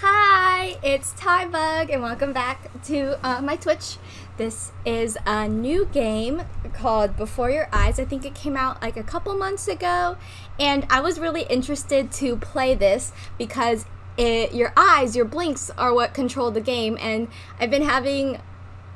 Hi, it's Tybug, and welcome back to uh, my Twitch. This is a new game called Before Your Eyes. I think it came out like a couple months ago, and I was really interested to play this because it, your eyes, your blinks, are what control the game, and I've been having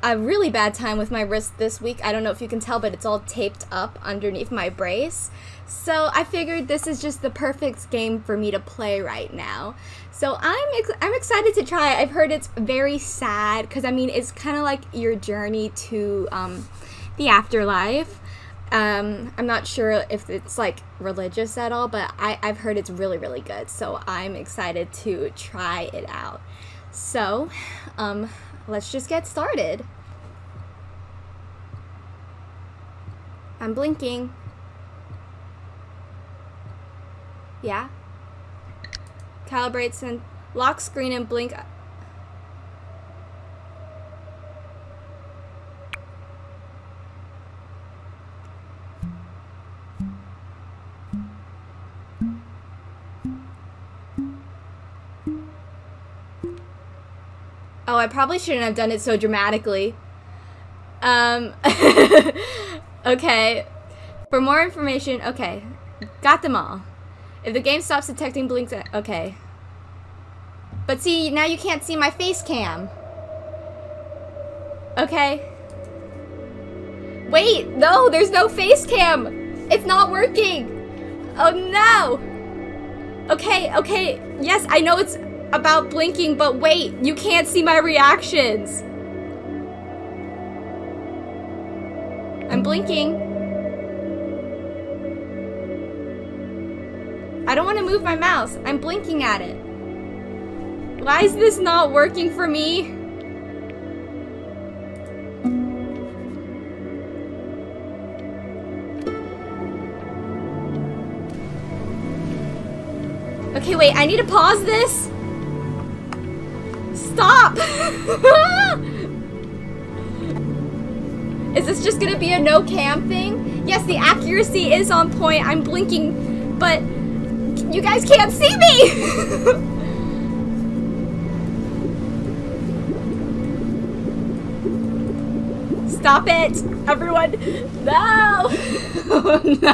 a really bad time with my wrist this week. I don't know if you can tell, but it's all taped up underneath my brace. So I figured this is just the perfect game for me to play right now. So I'm ex I'm excited to try it. I've heard it's very sad because I mean it's kind of like your journey to um, the afterlife. Um, I'm not sure if it's like religious at all, but I, I've heard it's really really good. So I'm excited to try it out. So um, let's just get started. I'm blinking. Yeah. Calibrates and lock screen and blink. Oh, I probably shouldn't have done it so dramatically. Um, okay. For more information, okay. Got them all. If the game stops detecting blinks, uh, okay. But see, now you can't see my face cam. Okay. Wait, no, there's no face cam. It's not working. Oh no. Okay, okay. Yes, I know it's about blinking, but wait, you can't see my reactions. I'm blinking. I don't want to move my mouse. I'm blinking at it. Why is this not working for me? Okay, wait, I need to pause this. Stop! is this just gonna be a no cam thing? Yes, the accuracy is on point. I'm blinking, but you guys can't see me! Stop it! Everyone! No! no!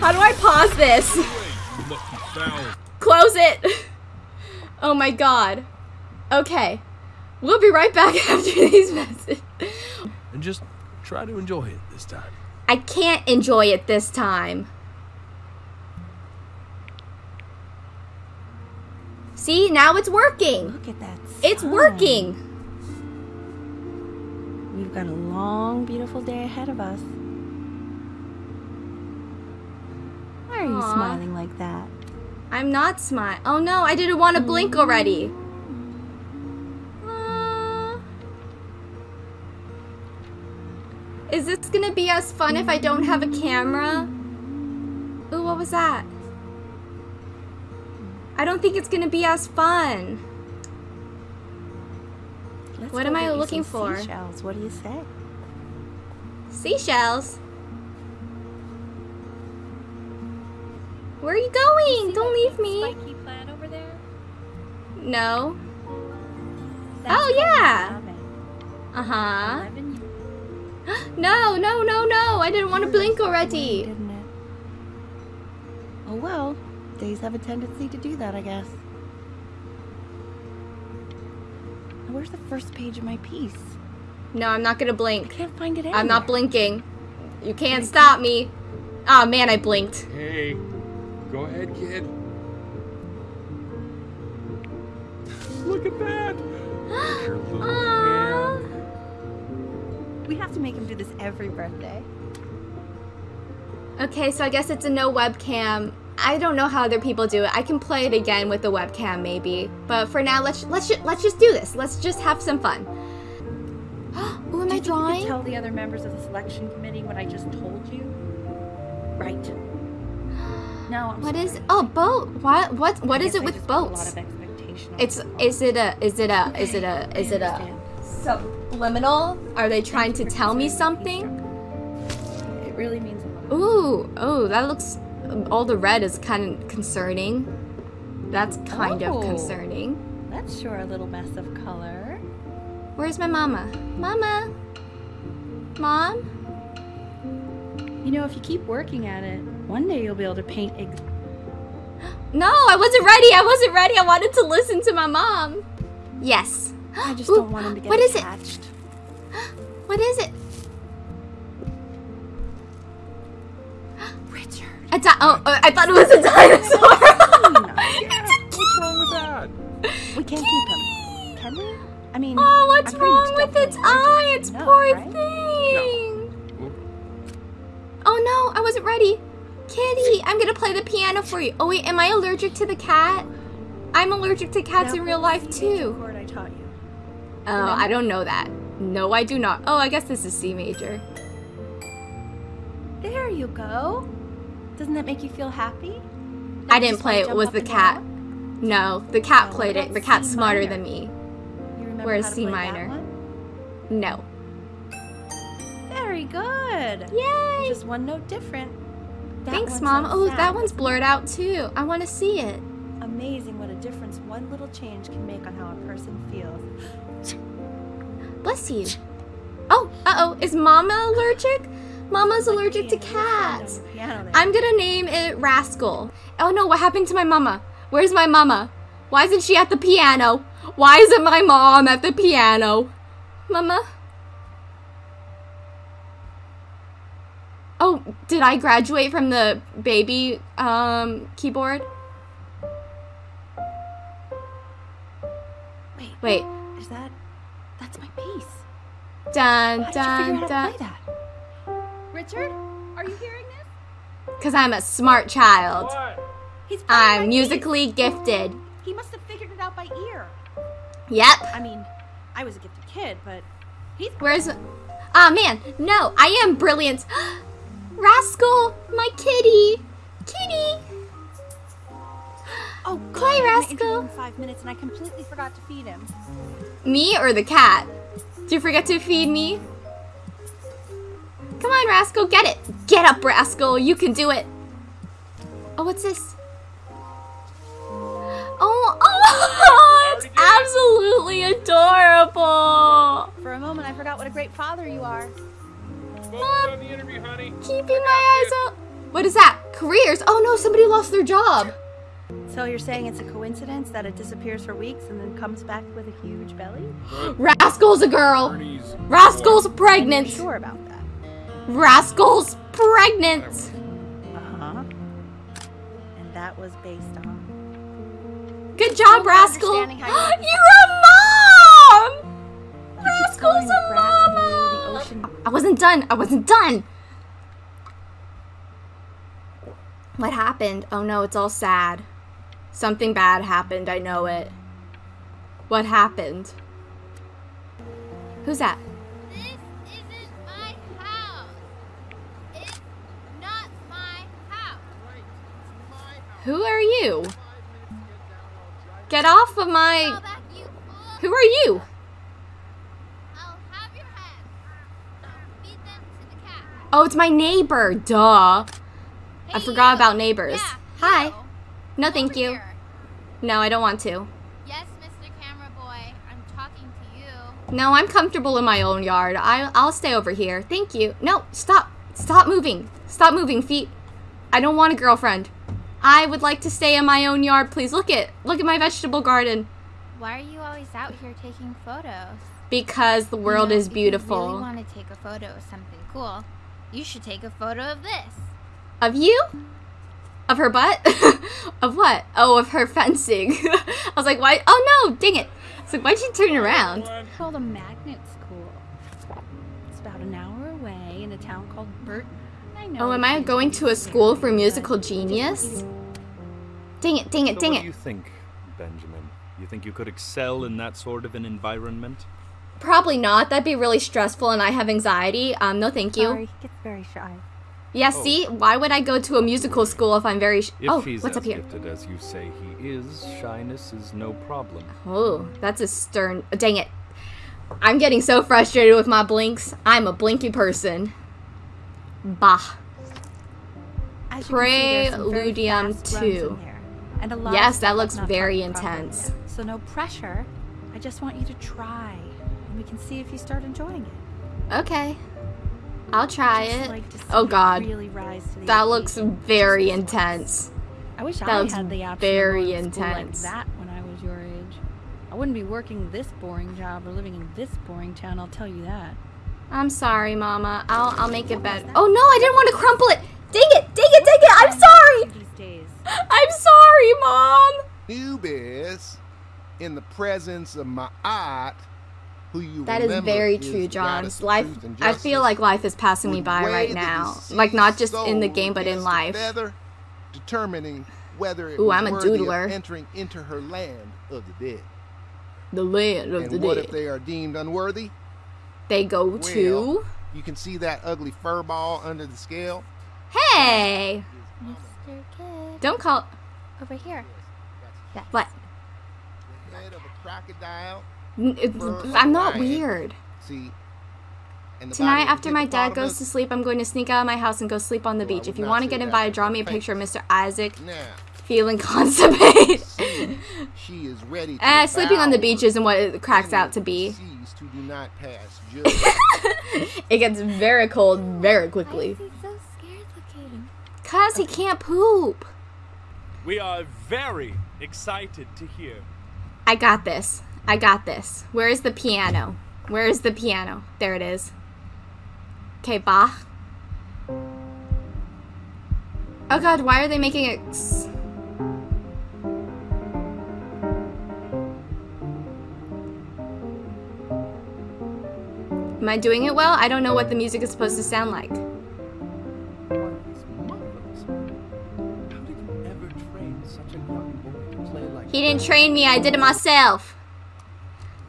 How do I pause this? Close it! Oh my god. Okay. We'll be right back after these messages. And just try to enjoy it this time. I can't enjoy it this time. See, now it's working. Look at that. It's working. We've got a long, beautiful day ahead of us. Why are you smiling like that? I'm not smart. Oh no, I didn't want to blink already. Is this gonna be as fun if I don't have a camera? Ooh, what was that? I don't think it's gonna be as fun. Let's What am I looking for? Seashells. What do you say? Seashells. Where are you going? Don't leave me. Spiky plant over there? No. That's Oh, yeah. Uh huh. Eleven No, no, no, no. I didn't want to blink already. Didn't it? Oh well. Days have a tendency to do that, I guess. Now, Where's the first page of my piece? No, I'm not gonna blink. I blink. can't find it anywhere. I'm not blinking. You can't stop me. Oh man, I blinked. Hey, go ahead, kid. Every birthday. Okay, so I guess it's a no webcam. I don't know how other people do it. I can play it again with the webcam maybe, but for now, let's let's let's just do this. Let's just have some fun. Ooh, am I Do you tell the other members of the selection committee what I just told you? Right. No, I'm What sorry. is? Oh, boat. What? What? What is it I with just A lot boats? of expectation on It's. Is it a? Is it a? Is it a? Is it a? understand. Subliminal? Are they trying to tell me something? It really means a lot. Ooh, oh, that looks. All the red is kind of concerning. That's kind of Oh. concerning. That's sure a little mess of color. Where's my mama? Mama? Mom? You know, if you keep working at it, one day you'll be able to paint ex- No, I wasn't ready. I wasn't ready. I wanted to listen to my mom. Yes. I just Ooh, don't want him to get attached. what is it? Attached. What is it? Richard. A di- oh, uh, I thought it was a dinosaur. it's a What's wrong with that? We can't keep him. Can we? I mean, oh, what's I'm pretty much wrong with its eye? Its know, poor right? thing. Oh no, I wasn't ready. Kitty, I'm gonna play the piano for you. Oh wait, am I allergic to the cat? I'm allergic to cats Now in real life the C major too. chord I taught you. Oh, I don't know that. No, I do not. Oh, I guess this is C major. There you go. Doesn't that make you feel happy? I didn't play it. Was the cat? No, the cat Oh, played it. The cat's C smarter minor? than me. You remember Where's C minor? No. Very good. Yay! Just one note different. That Thanks, Mom. Oh, sad. that one's blurred out too. I want to see it. Amazing what a difference one little change can make on how a person feels. Bless you. Oh, uh oh. Is Mama allergic? Mama's allergic to Hey, little friend cats. on the piano there. I'm gonna name it Rascal. Oh no, what happened to my mama? Where's my mama? Why isn't she at the piano? Why isn't my mom at the piano? Mama? Oh, did I graduate from the baby um keyboard? Wait, Wait. Is that? That's my piece. Dun How did you dun figure out how dun. to play that? Richard, are you hearing this? Cause I'm a smart child. What? He's playing my I'm piece. musically gifted. He must have figured it out by ear. Yep. I mean, I was a gifted kid, but he's Where's Ah man, no, I am brilliant. Rascal, my kitty. Kitty. Oh god, Play, I'm Rascal. in five minutes, and I completely forgot to feed him. Me or the cat? Did you forget to feed me? Come on, Rascal, get it. Get up, Rascal. You can do it. Oh, what's this? Oh, oh, it's absolutely adorable. For a moment, I forgot what a great father you are. Focus on the interview, honey. Keeping my eyes up. What is that? Careers. Oh no, somebody lost their job. So you're saying it's a coincidence that it disappears for weeks and then comes back with a huge belly? Rascal's a girl. Rascal's You're pregnant. sure about that? Rascal's pregnant. Uh huh. And that was based on. Good job, I'm not Rascal. you- You're a mom. Rascal's a grass blue, the mama. I wasn't done. I wasn't done. What happened? Oh no, it's all sad. Something bad happened. I know it. What happened? Who's that? This isn't my house. It's not my house. Who are you? Get off of my. back, you fool. Who are you? I'll have your head. Feed them to the cat. Oh, it's my neighbor. Duh. I forgot you. about neighbors. Yeah, Hi. you. No, thank Over you. here. No, I don't want to. Yes, Mr. Camera Boy. I'm talking to you. No, I'm comfortable in my own yard. I, I'll stay over here. Thank you. No, stop. Stop moving. Stop moving, feet. I don't want a girlfriend. I would like to stay in my own yard, please. Look at look at my vegetable garden. Why are you always out here taking photos? Because the world You know, is If you really beautiful. want to take a photo of something cool, you should take a photo of this. Of you? Of her butt? of what? Oh, of her fencing. I was like, why? Oh no, dang it. It's like, why'd you turn around? It's called a magnet school. It's about an hour away in a town called Burton. I know. Oh, am I going to a school for musical I just want genius? to- Dang it, dang it, So dang what it. do you think, Benjamin? You think you could excel in that sort of an environment? Probably not. That'd be really stressful and I have anxiety. Um, no thank you. Sorry, he gets very shy. Yeah, Oh. see? Why would I go to a musical school if I'm very sh- If Oh, he's what's as up here? gifted as you say he is, shyness is no problem. Oh, that's a stern. Dang it. I'm getting so frustrated with my blinks. I'm a blinky person. Bah. As you can see, there's some very Preludium fast runs in 2. And a lot Yes, that looks very talked properly intense. So no pressure. I just want you to try, and we can see if you start enjoying it. Okay. I'll try Just it. like to Oh god. Really rise to That looks very intense. I wish that I looks had the option very to intense. like that when I was your age. I wouldn't be working this boring job or living in this boring town. I'll tell you that. I'm sorry, Mama. I'll I'll make it better. Oh no, I didn't want to crumple it. Dang it, dang it, dang it. I'm sorry. These days. I'm sorry, Mom. Anubis, in the presence of my aunt, who you That is very true, John. Life I feel like life is passing me by right now. Like not just in the game, but in life. feather, determining whether it Ooh, I'm a worthy of doodler. entering into her land of the dead. The land of and the what dead. if they are deemed unworthy? They go Well, to. You can see that ugly fur ball under the scale. Hey, Mr. Kid. don't call. Over here. What? The head of a crocodile. N- I'm not lion. weird. See. and the Tonight, body after my dad goes to sleep, I'm going to sneak out of my house and go sleep on the Well, beach. If you want to get that invited, with draw me a picture of Mr. Isaac Now, feeling constipated. see, she is ready to Eh, sleeping on the beach isn't what it cracks out to be. deceased who do not pass judgment. It gets very cold very quickly. so? Cause he can't poop. We are very excited to hear. I got this. I got this. Where is the piano? Where is the piano? There it is. Okay, Bach. Oh god, why are they making it. Am I doing it well? I don't know what the music is supposed to sound like. Marvelous. How did you ever train such a young boy to play like He didn't train me, I did it myself.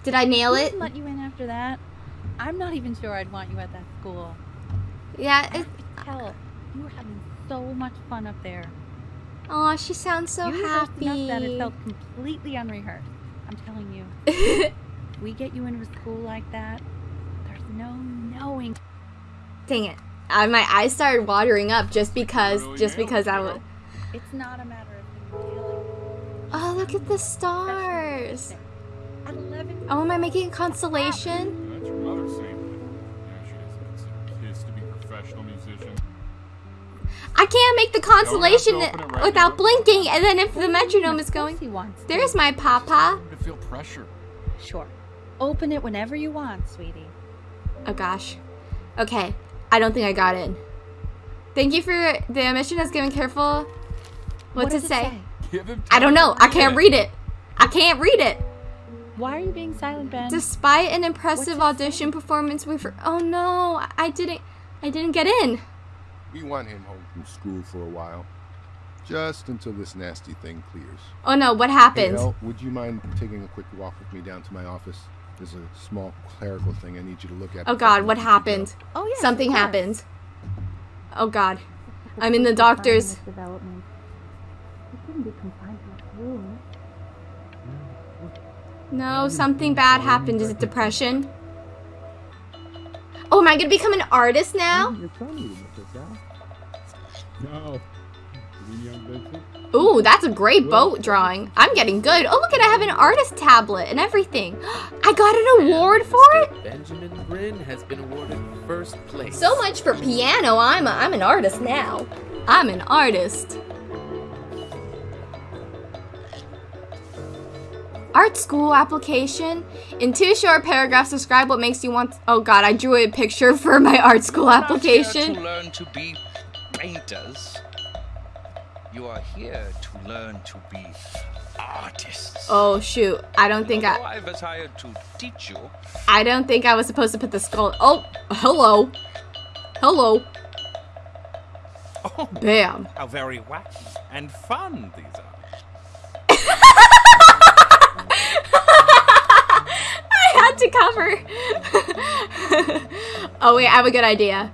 Did I nail Who it? would let you in after that? I'm not even sure I'd want you at that school. Yeah, I it, could tell you were having so much fun up there. Aw, she sounds so you rehearsed happy. enough that it felt completely unrehearsed. I'm telling you. we get you into a school like that, there's no knowing. Dang it. Uh, my eyes started watering up just because, just because I girl. would. It's not a matter of you telling. Oh, look at the stars. At 11, Oh, am I making a constellation? That's your mother saying that. Yeah, she doesn't consider kids to be professional musicians. I can't make the constellation right without now. blinking, and then if the metronome is going. he wants. There's my papa. I feel pressure. Sure. Open it whenever you want, sweetie. Oh gosh. Okay, I don't think I got in. Thank you for the mission has given careful. What's what does it say? Give him I don't know. I can't read it. I can't read it. Why are you being silent, Ben? Despite an impressive What's it audition performance, we for oh no, I didn't, I didn't get in. we want him home from school for a while. Just until this nasty thing clears. Oh no, what Hey, happened? Elle, would you mind taking a quick walk with me down to my office? There's a small clerical thing I need you to look at. Oh god, what let you go. happened? oh, yes, Something happened. Oh god. I'm in the doctor's. No, something bad happened. Is it depression? Oh, am I gonna become an artist now? No. You mean young Vincent? Ooh, that's a great boat drawing. I'm getting good. Oh, look at I have an artist tablet and everything. I got an award for it. Benjamin Bryn has been awarded first place. So much for piano. I'm a, I'm an artist now. I'm an artist. Art school application. In two short paragraphs, describe what makes you want. Oh God, I drew a picture for my art school You're not here application. to learn to be painters. You are here to learn to be artists. Oh shoot, I don't think Although I. I was hired to teach you. I don't think I was supposed to put the skull. Oh, hello, hello. Oh, Bam. how very wacky and fun these are. I had to cover. oh wait, I have a good idea.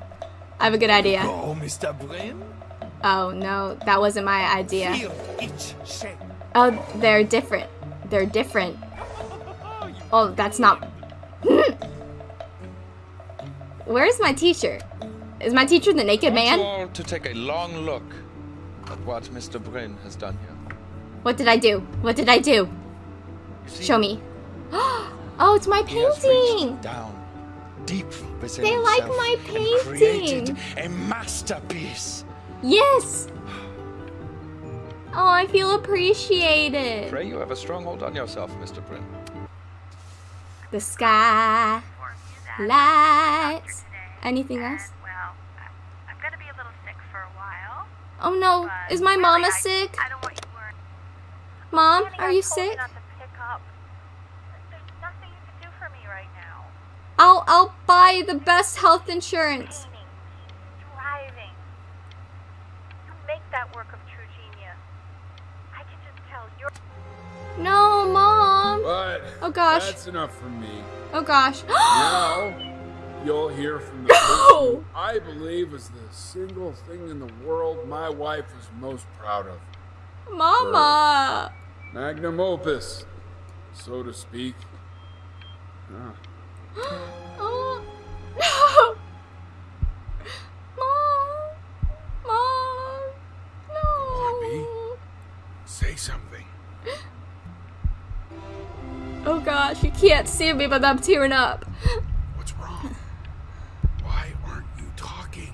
I have a good idea. Oh, Mr. Bryn? Oh no, that wasn't my idea. Feel each shape. Oh, they're different. They're different. Oh, that's not. Where's my teacher? Is my teacher the naked I want you man? all to take a long look at what Mr. Bryn has done here. What did I do? What did I do? You see, Show me. Oh, it's my painting. down deep within They like my and created painting. a masterpiece. Yes. Oh, I feel appreciated. Pray you have a strong hold on yourself, Mr. Bryn. The sky, lights. Anything uh, else? Well, I- I'm gonna be a little sick for a while. Oh no, is my really, mama I- sick? I don't want you worried. Mom, Danny, are I you told sick? Not to pick up. There's nothing you can do for me right now. I'll I'll buy the best health insurance. Painting, driving. You make that work of true genius. I can just tell you're. No, mom. But Oh gosh. that's enough from me. Oh gosh. Now you'll hear from the No! person I believe is the single thing in the world my wife is most proud of. Mama. Magnum opus, so to speak. Ah, Oh no. Mom. Mom. No. say something. Oh gosh, you can't see me, but I'm tearing up. What's wrong? Why aren't you talking?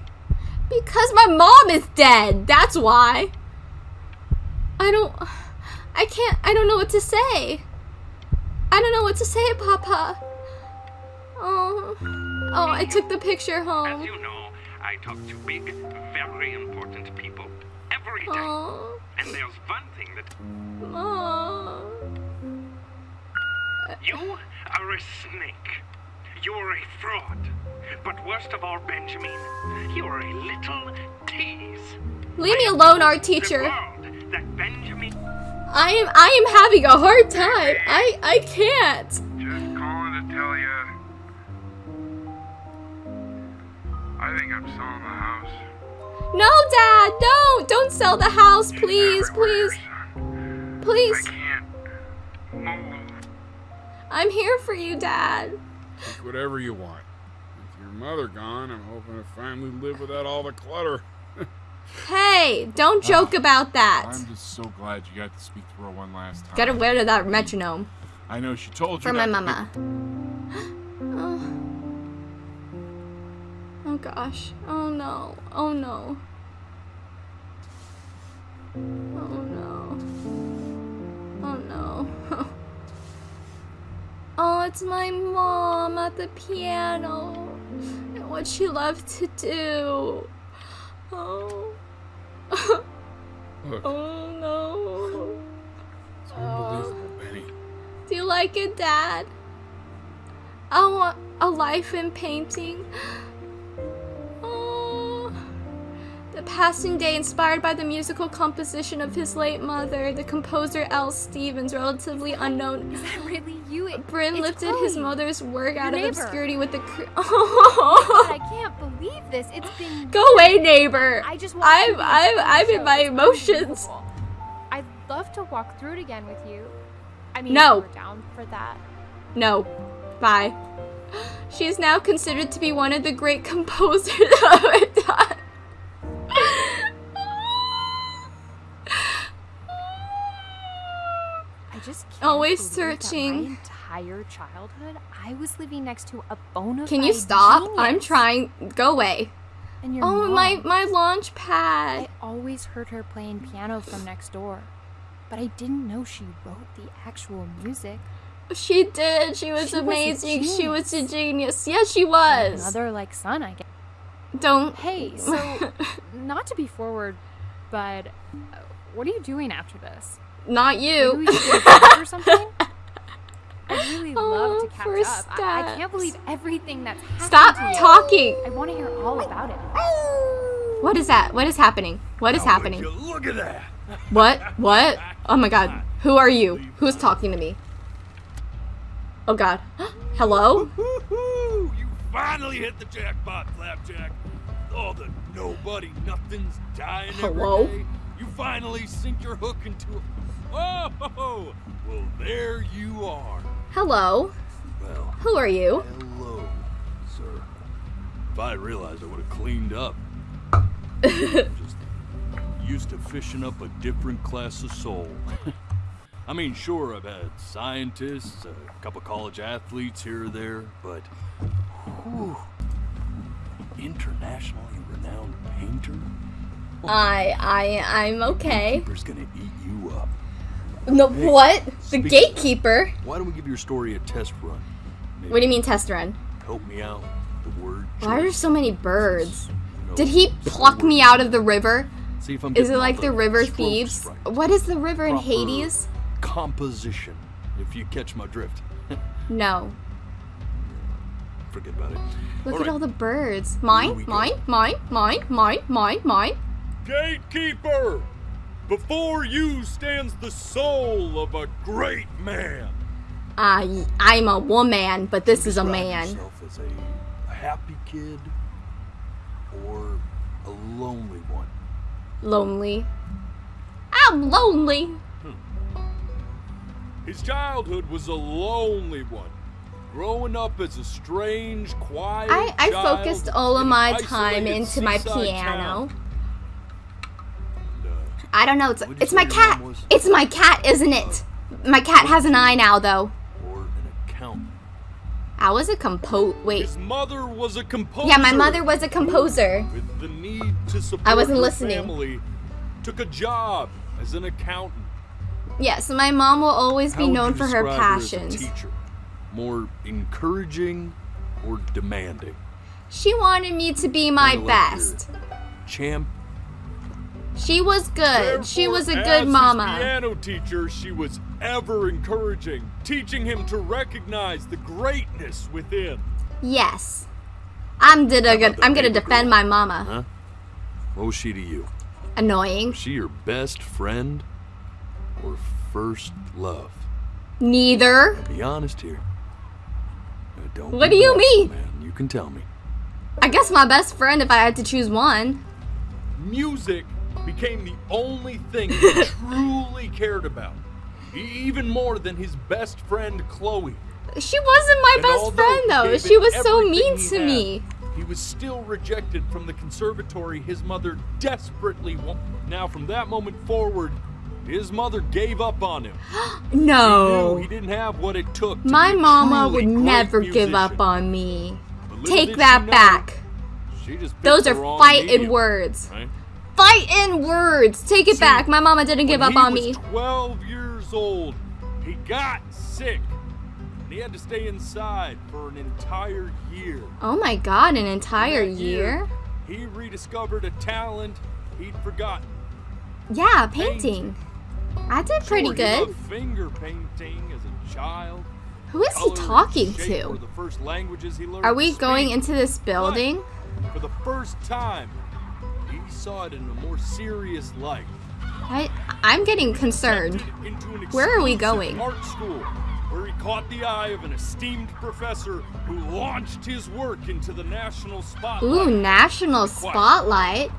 Because my mom is dead. That's why. I don't. I can't. I don't know what to say. I don't know what to say, Papa. Oh. Oh, I took the picture As home. you know, I talk to big, very important people every day. Oh. And there's one thing that Mom. you are a snake. You are a fraud. But worst of all, Benjamin, you are a little tease. Leave me alone, art teacher. that Benjamin I am. I am having a hard time. I. I can't. Think I'm selling the house. No, Dad. Don't. Don't sell the house, please. Please. Please. I'm here for you, Dad. Think whatever you want. With your mother gone, I'm hoping to finally live without all the clutter. Hey, don't ah, joke about that. I'm just so glad you got to speak to her one last time. Gotta wear to that metronome. I know she told you For my mama. Oh. Oh gosh. Oh no. Oh no. Oh no. Oh no. oh, it's my mom at the piano. And what she loved to do. Oh. Oh no. it's unbelievable, Benny. Do you like it, Dad? I want a life in painting. The passing day inspired by the musical composition of his late mother, the composer L. Stevens, relatively unknown. Is that really you? It, lifted his mother's work out of obscurity with the. God, oh. I can't believe this. It's been. Go away, neighbor. I just I'm I'm I'm in my emotions. I'd love to walk through it again with you. I mean, No. were down for that. No. Bye. She is now considered to be one of the great composers Always searching. My entire childhood, I was living next to a bona Can you stop? genius. I'm trying. Go away. And your Oh, my mom. my launch pad. I always heard her playing piano from next door, but I didn't know she wrote the actual music. She did. She was She was amazing. she was a genius. Yes, she was. Another like son, I guess. Don't. Hey, so not to be forward, but uh, what are you doing after this? Not Maybe you. we should go out or something. I'd really love Oh, to catch up. I, I can't believe everything that's happened Stop to you. talking. I want to hear all about it. What is that? What is happening? What is happening? Look at that. What? What? Oh my god. Who are you? Who's talking to me? Oh god. Hello? You finally hit the jackpot, Flapjack. All the nobody nothings dying Hello? every day. You finally sink your hook into a... Oh, well, there you are. Hello? Well, Who are you? hello, sir. If I realized I would have cleaned up. Just used to fishing up a different class of soul. I mean, sure, I've had scientists, a couple college athletes here or there, but whew, internationally renowned painter? I I I'm okay. Gatekeeper's gonna eat you up. No, Hey, what? The gatekeeper? Why don't we give your story a test run? What do you mean test run? Help me out. The word. Why are there so many birds? know, Did he pluck me out of the river? See if I'm Is it like the river thieves? What is the river in Hades? Composition, if you catch my drift. No. Forget about it. Look All at right. all the birds. Mine, mine, mine, mine, mine, mine, mine. Gatekeeper! Before you stands the soul of a great man. I I'm a woman, but this is a Describe man. yourself as a, a happy kid or a lonely one. Lonely. I'm lonely. Hmm. His childhood was a lonely one. Growing up as a strange, quiet I, I child focused all of my time into my piano. town. I don't know. It's it's my cat. It's my cat, isn't it? My cat has an eye now, though. Or an accountant. I was a compo. Wait. His mother was a composer. Yeah, my mother was a composer. With the need to support I wasn't listening. family, took a job as an accountant. Yeah, so my mom will always be How would known for her as a teacher? More encouraging or demanding? She wanted me to be my Kinda like your best. Champ. She was good. She was a as good his mama. piano teacher, she was ever encouraging, teaching him to recognize the greatness within. Yes. I'm gonna I'm gonna defend my mama. Huh? What was she to you? Annoying. Was she your best friend or first love? Neither. Be honest here. Uh, Don't What do you mean? Man. You can tell me. I guess my best friend if I had to choose one. Music became the only thing he truly cared about, even more than his best friend Chloe. She wasn't my And best friend though. She was so mean to had, me. He was still rejected from the conservatory his mother desperately wanted. Now, from that moment forward, his mother gave up on him. No. knew he didn't have what it took. To My mama would never give up on me. Take that back. She just Those are fighting medium, words. right? Fighting words. Take it See, back. My mama didn't give up on me. was 12 years old, he got sick. And he had to stay inside for an entire year. Oh my god, an entire That year? He rediscovered a talent he'd forgotten. Yeah, painting. I did pretty Sure, good. finger painting as a child. Who is he Color talking to? the first languages he learned Are we going into this building? For the first time, saw it in a more serious light. I I'm getting concerned. Where are we going? Art school, where he caught the eye of an esteemed professor who launched his work into the national spotlight. Ooh, national spotlight.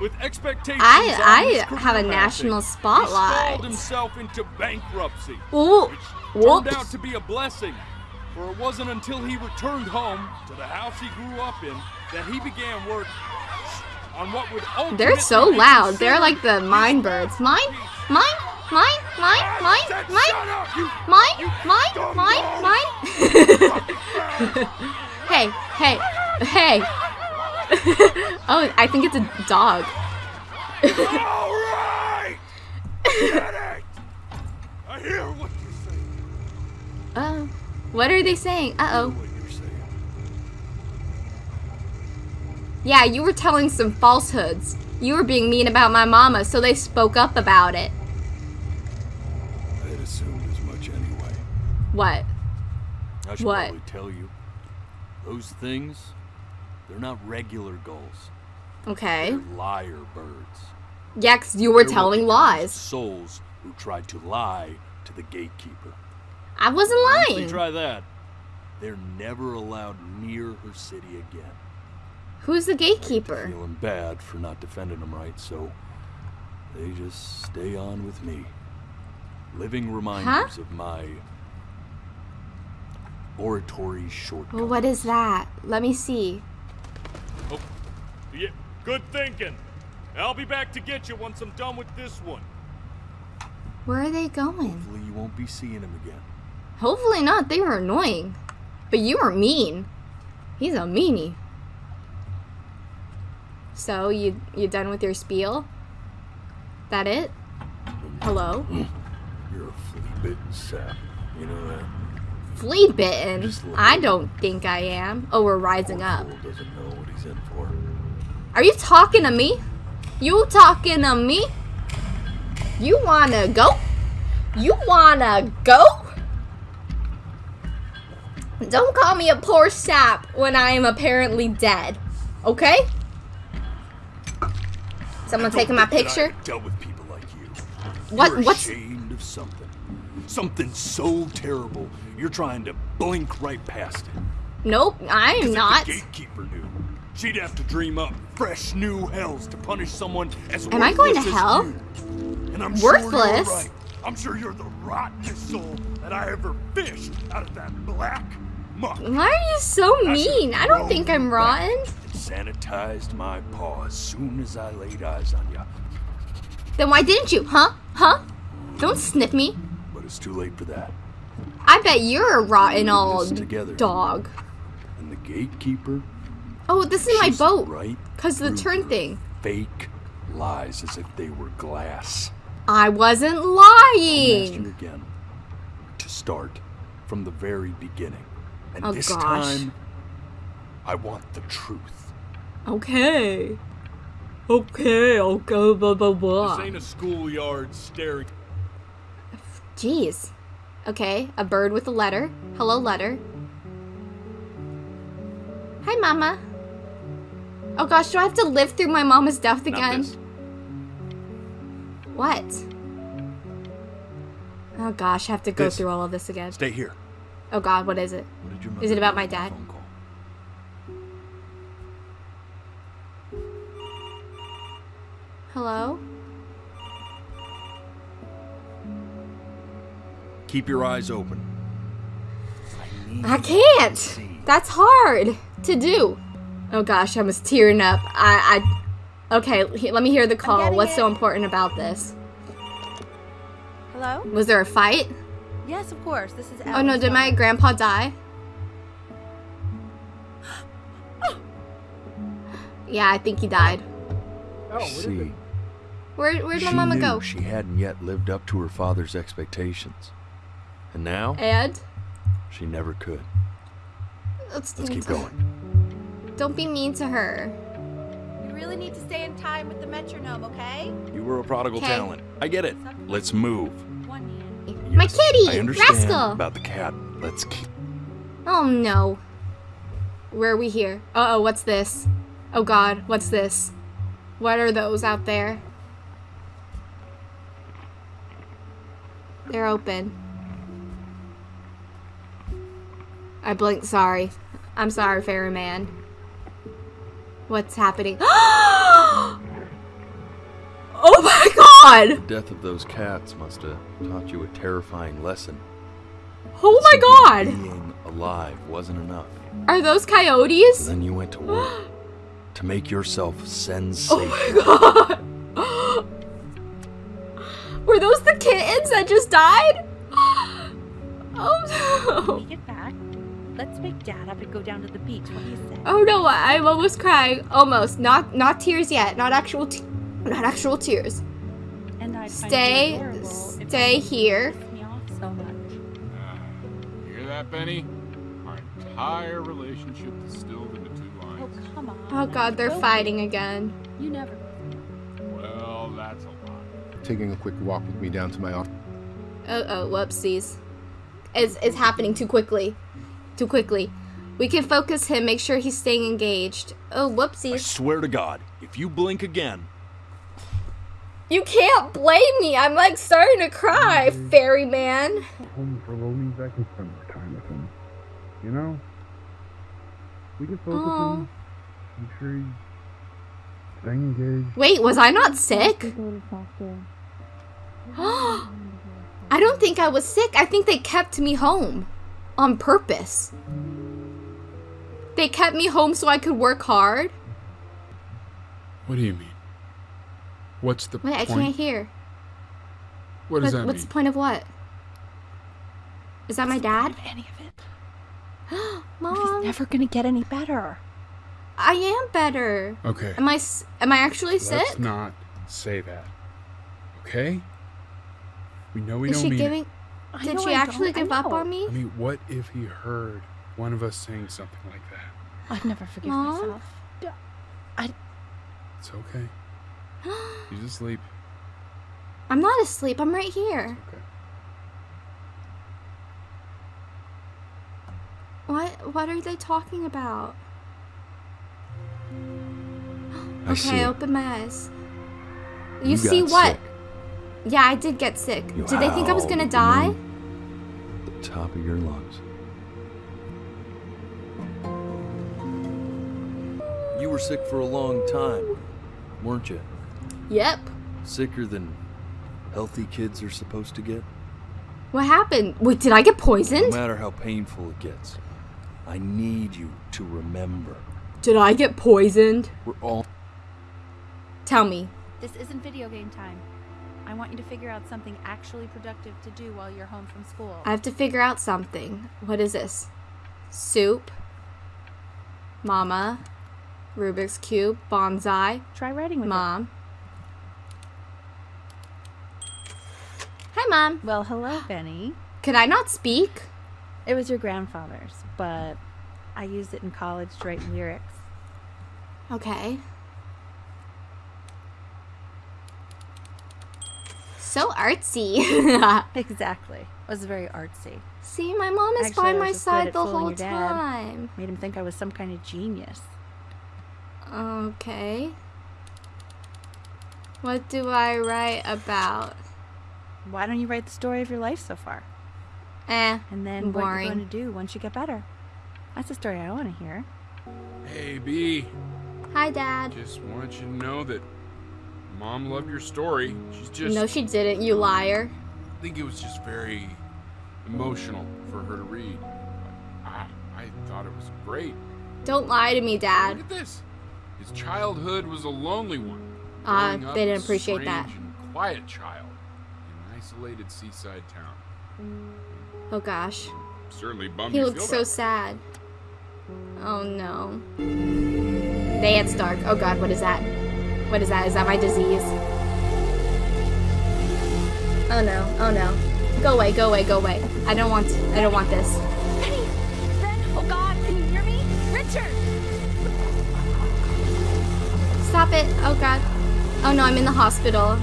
With expectations I- I have a national spotlight. He himself into bankruptcy. Ooh, Turned whoops. out to be a blessing, for it wasn't until he returned home to the house he grew up in that he began work on what would ultimately They're so loud. They're like the mine birds. Mine, mine, mine, mine, mine, mine, mine, mine, mine, mine. hey, hey, hey. oh, I think it's a dog. Alright! I hear what you're saying. Uh, what are they saying? Uh oh. What you're saying. Yeah, you were telling some falsehoods. You were being mean about my mama, so they spoke up about it. I had assumed as much anyway. What? I should What? probably tell you. Those things, they're not regular gulls. Okay. They're liar birds. Yeah, 'cause you were They're telling becomes lies. Souls who tried to lie to the gatekeeper. I wasn't Once they lying. try that, they're never allowed near her city again. Who's the gatekeeper? Feeling bad for not defending them right, so they just stay on with me. Living reminders of my oratory shortcomings. Well, what is that? Let me see. Oh, yeah, good thinking. I'll be back to get you once I'm done with this one. Where are they going? Hopefully you won't be seeing him again. Hopefully not. They were annoying. But you were mean. He's a meanie. So, you you done with your spiel? That it? Hello? You're a flea-bitten sap. You know that? Flea bitten? I don't think I am. Oh, we're rising up. Doesn't know what he's in for. Are you talking to me? You talking to me? You wanna go? You wanna go? Don't call me a poor sap when I am apparently dead. Okay? Someone taking my Don't think that picture? I dealt with people like you. What- You're what's- ashamed of something. Something so terrible, you're trying to blink right past it. Nope, I am not. The gatekeeper knew. She'd have to dream up fresh new hells to punish someone as Am I going to hell? And I'm sure Worthless? you're right. I'm sure you're the rottenest soul that I ever fished out of that black muck. Why are you so mean? I don't think I'm rotten. And sanitized my paw as soon as I laid eyes on you. Then why didn't you? Huh? Huh? Don't sniff me. But it's too late for that. I bet you're a rotten old together. dog. And the gatekeeper Oh, this is my boat. right Cause of the turn thing. Fake lies as if they were glass. I wasn't lying. you again to start from the very beginning. And Oh, this gosh. time, I want the truth. Okay. Okay, okay, blah, blah, blah. This ain't a schoolyard staring. Jeez. Okay, a bird with a letter. Hello, letter. Hi, Mama. Oh gosh, do I have to live through my mama's death Not again? this. What? Oh gosh, I have to go This. through all of this again. Stay here. Oh god, what is it? What did your Is it about my on the dad? Hello? Keep your eyes open. I can't. That's hard to do. Oh gosh, I was tearing up. I, I. Okay, let me hear the call. getting What's so important about this? Hello? Was there a fight? Yes, of course. This is Oh no, did my grandpa die? Yeah, I think he died. Oh, See, Where, where'd my she mama knew go? she hadn't yet lived up to her father's expectations. And now, And? she never could. Let's, Let's keep going. Don't be mean to her. You really need to stay in time with the metronome, okay? You were a prodigal Okay. talent. I get it. Let's move. My kitty! I understand Rascal! about the cat. Let's keep. Oh no. Where are we here? Uh oh, what's this? Oh god, what's this? What are those out there? They're open. I blinked, sorry. I'm sorry, fairy man. What's happening? oh my god! The death of those cats must have taught you a terrifying lesson. Oh my god! Being alive wasn't enough. Are those coyotes? then you went to work to make yourself Oh sensational. my god! Were those the kittens that just died? Oh no! When we get back, let's wake Dad up and go down to the beach. What do you say? Oh no! I'm almost crying. Almost. Not not tears yet. Not actual. Te- not actual tears. And I'd Stay. it adorable if Stay here. pissed me off so much. You hear that, Benny? Our entire relationship distilled into two lines. Oh, come on. Oh god, they're Go. fighting again. You never. Taking a quick walk with me down to my office. Oh oh, whoopsies. It's it's happening too quickly. Too quickly. We can focus him. Make sure he's staying engaged. Oh whoopsies. I whoopsies! swear to God, if you blink again, You can't blame me. I'm like starting to cry, fairy man. home for low means I can spend more time with him. You know? We can focus Aw. on make sure he's staying engaged. Wait, was I not sick? I don't think I was sick. I think they kept me home on purpose. They kept me home so I could work hard. What do you mean? What's the Wait, I point? can't hear. What does that What's mean? the point of what? Is that my dad? Any of it. Mom, He's Never gonna get any better. I am better. Okay. Am I? s- Am I actually Let's sick? not say that. Okay? We know we Is don't she mean giving? it. Did she I actually give up on me? I mean, what if he heard one of us saying something like that? I'd never forgive Mom? myself. It's okay. He's asleep. I'm not asleep. I'm right here. Okay. What? What are they talking about? I okay, see. open my eyes. You, You see what? sick. Yeah, I did get sick. You Did they think I was gonna at the die? the top of your lungs. You were sick for a long time, weren't you? Yep. Sicker than healthy kids are supposed to get. What happened? Wait, did I get poisoned? No matter how painful it gets, I need you to remember. Did I get poisoned? We're all. Tell me. This isn't video game time. I want you to figure out something actually productive to do while you're home from school. I have to figure out something. What is this? Soup. Mama. Rubik's Cube. Bonsai. Try writing with Mom. Hi, Mom. Well, hello, Benny. Could I not speak? It was your grandfather's, but I used it in college to write lyrics. Okay. So artsy. exactly. It was very artsy. See, my mom is Actually, by my side the whole time. Made him think I was some kind of genius. Okay. What do I write about? Why don't you write the story of your life so far? Eh, And then what boring. you're going to do once you get better. That's the story I want to hear. Hey, B. Hi, Dad. Just want you to know that Mom loved your story. She's just. no, she didn't, you liar. I think it was just very emotional for her to read. I, I thought it was great. Don't lie to me, Dad. Look at this. His childhood was a lonely one. Ah, up they didn't appreciate that. and quiet child in an isolated seaside town. Oh gosh. Certainly bummed He looks so sad. Oh no. Day at Stark. Oh god, what is that? What is that? Is that my disease? Oh no, oh no. Go away, go away, go away. I don't want I don't want this. Benny! Ben! Oh god, can you hear me? Richard! Stop it. Oh god. Oh no, I'm in the hospital.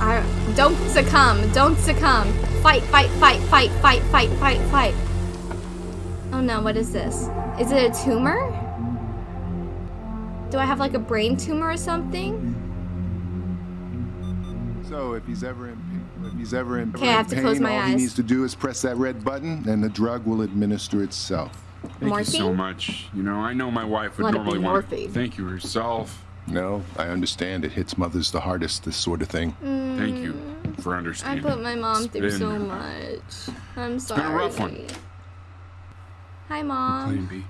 I don't succumb. Don't succumb. Fight, fight, fight, fight, fight, fight, fight, fight. Oh no, what is this? Is it a tumor? Do I have like a brain tumor or something? So if he's ever in if he's ever in, Okay, I have to pain, close my all eyes. he needs to do is press that red button, and the drug will administer itself. Thank you so much. You know, I know my wife would Let normally want to morphine. thank you herself. No, I understand. It hits mothers the hardest. This sort of thing. Mm. Thank you for understanding. I put my mom It's through been- so much. I'm It's been sorry. a rough one. Hi, Plan mom. B.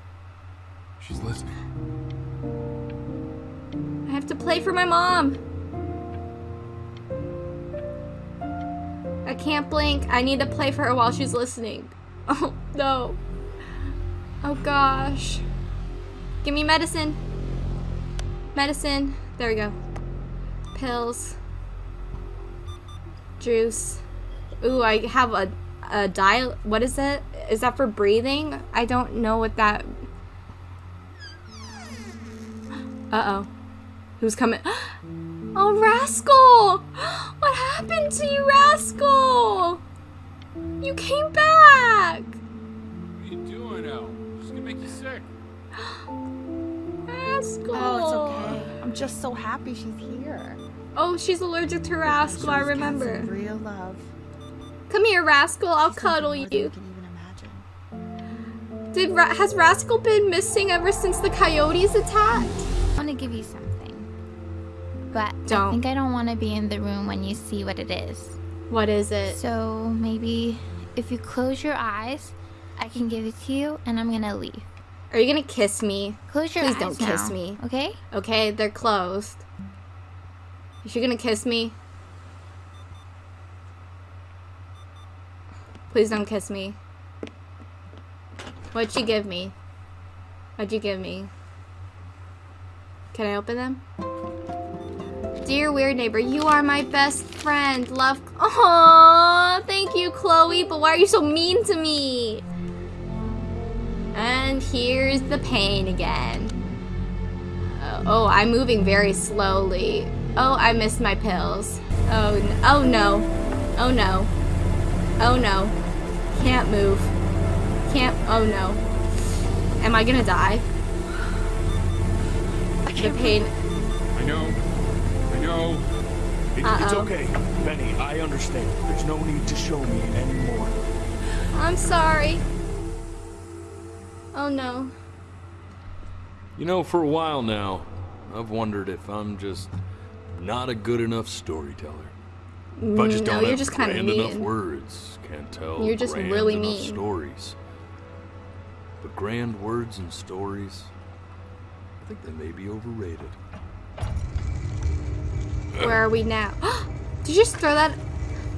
She's listening. I have to play for my mom. I can't blink. I need to play for her while she's listening. Oh, no. Oh, gosh. Give me medicine. Medicine. There we go. Pills. Juice. Ooh, I have a, a dial. What is it? Is that for breathing? I don't know what that. Uh oh. Who's coming? Oh, Rascal! What happened to you, Rascal? You came back! What are you doing, El? She's gonna make you sick. Rascal! Oh, it's okay. I'm just so happy she's here. Oh, she's allergic to Rascal, I remember. real love. Come here, Rascal, I'll She's cuddle you. can even imagine. Did Ra- has Rascal been missing ever since the coyotes attacked? I want to give you something. But I Don't. I think I don't want to be in the room when you see what it is. What is it? So maybe if you close your eyes, I can give it to you and I'm gonna leave. Are you gonna kiss me? Close your eyes. Please don't kiss now, me. Okay? Okay, they're closed. Is she gonna kiss me? Please don't kiss me. What'd she give me? What'd you give me? Can I open them? Dear weird neighbor, you are my best friend. Love. Aww, thank you, Chloe. But why are you so mean to me? And here's the pain again. Uh, oh, I'm moving very slowly. Oh, I missed my pills. Oh, oh no. Oh no. Oh no. Can't move. Can't. Oh no. Am I gonna die? I can't. The pain. I know. I know. It, it's Uh-oh. okay, Benny. I understand. There's no need to show me anymore. I'm sorry. Oh no. You know, for a while now, I've wondered if I'm just not a good enough storyteller. If I just no, don't you're have just kinda grand enough words, can't tell You're just grand really enough mean. stories. But grand words and stories, I think they may be overrated. Where are we now? Did you just throw that?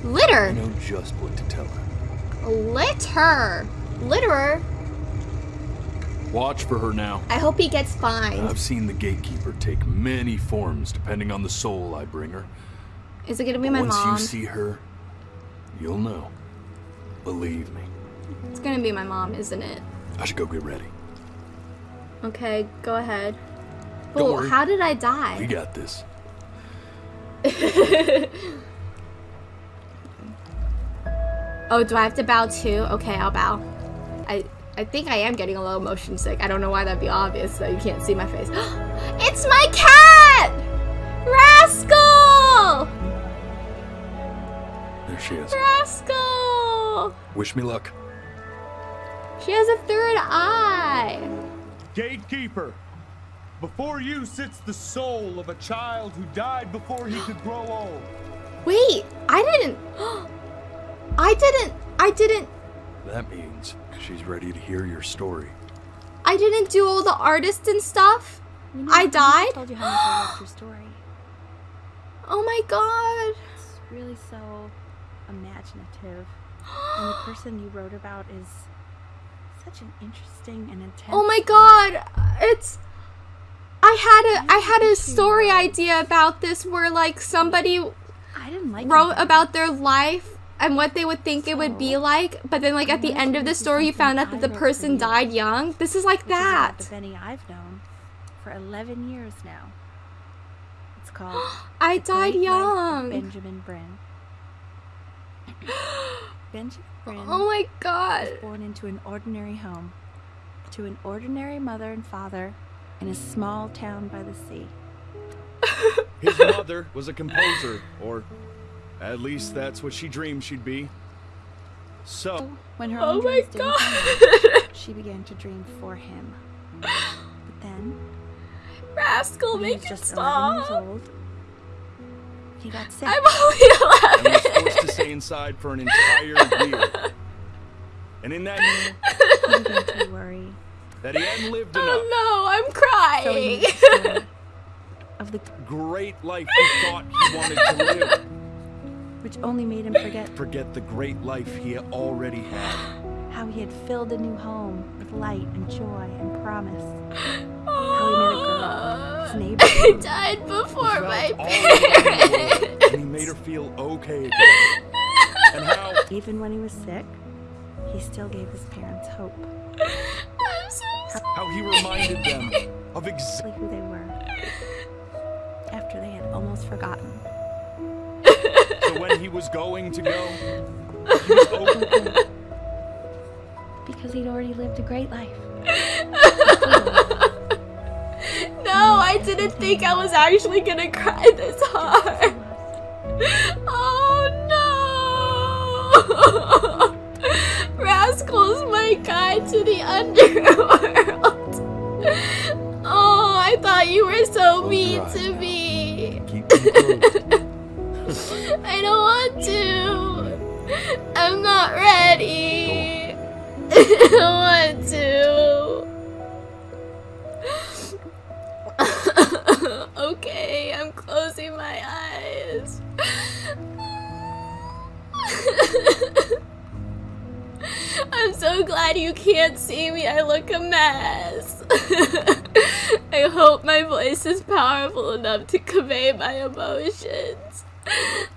Litter! I know just what to tell her. Litter! Litterer? Watch for her now. I hope he gets fined. I've seen the gatekeeper take many forms depending on the soul I bring her. Is it gonna be my Once mom? you see her, you'll know. Believe me. It's gonna be my mom, isn't it? I should go get ready. Okay, go ahead. Don't Oh, worry. how did I die? We got this. oh, do I have to bow too? Okay, I'll bow. I I think I am getting a little motion sick. I don't know why that'd be obvious, though. You can't see my face. it's my cat! Rascal! There she is. Rascal! Wish me luck. She has a third eye. Gatekeeper, before you sits the soul of a child who died before he could grow old. Wait, I didn't. I didn't. I didn't. That means she's ready to hear your story. I didn't do all the artists and stuff. I died. told you how much I loved your story. Oh my god. It's really so imaginative. and the person you wrote about is such an interesting and intense. Oh my god. It's. I had a I had a story idea about this where like somebody I didn't like wrote about their life and what they would think it would be like, but then like at the end of the story you found out that the person died young. This is like that. the Benny I've known for 11 years now. It's called I died Great Life of young. Benjamin Brynn. Benjamin Brynn Oh my god. born into an ordinary home, to an ordinary mother and father in a small town by the sea. His mother was a composer, or at least that's what she dreamed she'd be. So, When her Oh own my dreams didn't God. come out, she began to dream for him. But then, Rascal, when he make was it just 11 years stop. old, he got sick. I'm only 11. and was 11. forced to stay inside for an entire year. And in that year, he began to worry. That he hadn't lived oh, enough. Oh no, I'm crying. made of the Great life he thought he wanted to live. which only made him forget Forget the great life he already had. how he had filled a new home with light and joy and promise. How he met a girl, his neighbor. I died before Felt my all alone in the world, parents. and he made her feel okay again. And how Even when he was sick, he still gave his parents hope. I'm so sorry. how he reminded them of exactly Exactly who they were. After they had almost forgotten. so when he was going to go, he was open. Because he'd already lived a great life. No, I didn't think I was actually gonna cry this hard. Oh no! Rascal's my guide to the underworld you were so Close mean to me. I don't want to. I'm not ready. I don't want to. okay, I'm closing my eyes. I'm so glad you can't see me. I look a mess. I hope my voice is powerful enough to convey my emotions. I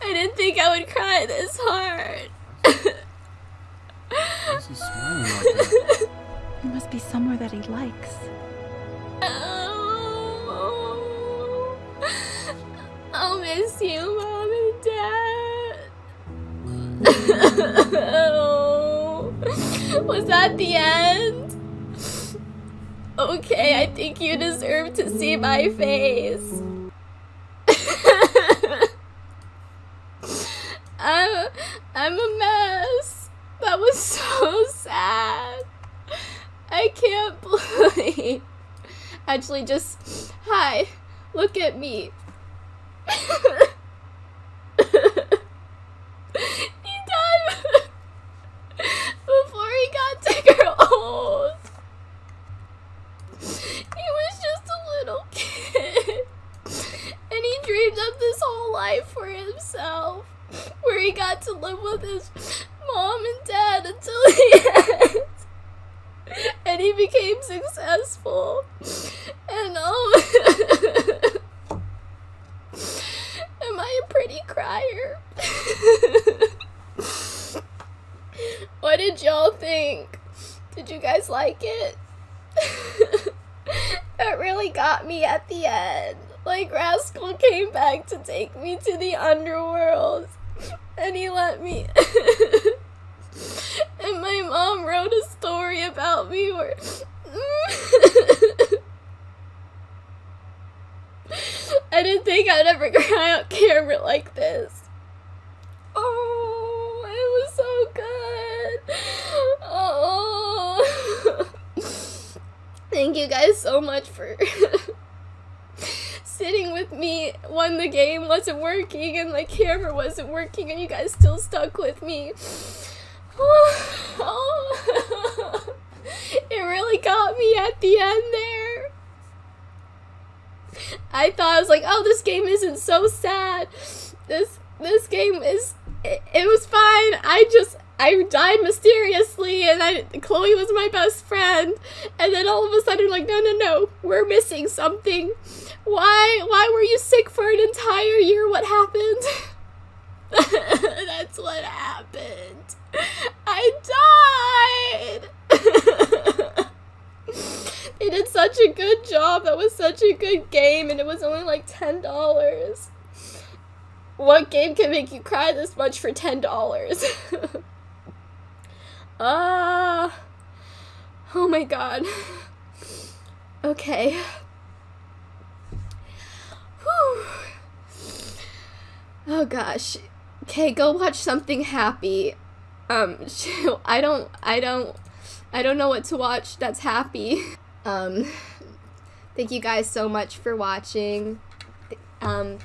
didn't think I would cry this hard. Why's he smiling like that? It must be somewhere that he likes. Oh, I'll miss you, Mom and Dad. was that the end? Okay, I think you deserve to see my face. I'm, I'm a mess. That was so sad. I can't believe. Actually, just hi. Look at me. he died before he got to grow old. He was just a little kid. And he dreamed up this whole life for himself. Where he got to live with his mom and dad until the end. And he became successful. And oh Am I a pretty crier? what did y'all think? Did you guys like it? it really got me at the end. Like To take me to the underworld. And he let me And my mom wrote a story about me where I didn't think I'd ever cry on camera like this. Oh, it was so good. Oh. Thank you guys so much for sitting with me when the game wasn't working and my camera wasn't working and you guys still stuck with me. Oh, it really got me at the end there. I thought I was like, oh, this game isn't so sad. This this game is it, it was fine. I just I died mysteriously, and I Chloe was my best friend, and then all of a sudden, like, no, no, no, we're missing something. Why why were you sick for an entire year? What happened? That's what happened. I died. they did such a good job. That was such a good game, and it was only like ten dollars. What game can make you cry this much for ten dollars? Uh, oh my god. Okay. Whew. Oh gosh. Okay, go watch something happy. Um, I don't, I don't, I don't know what to watch that's happy. Um, thank you guys so much for watching. Um,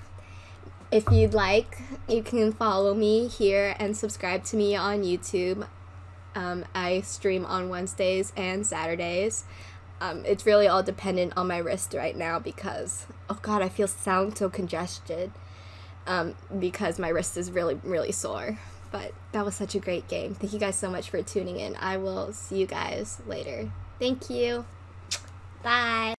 if you'd like, you can follow me here and subscribe to me on YouTube. Um, I stream on Wednesdays and Saturdays. Um, it's really all dependent on my wrist right now because, oh god, I feel sound so congested um, because my wrist is really, really sore. But that was such a great game. Thank you guys so much for tuning in. I will see you guys later. Thank you. Bye.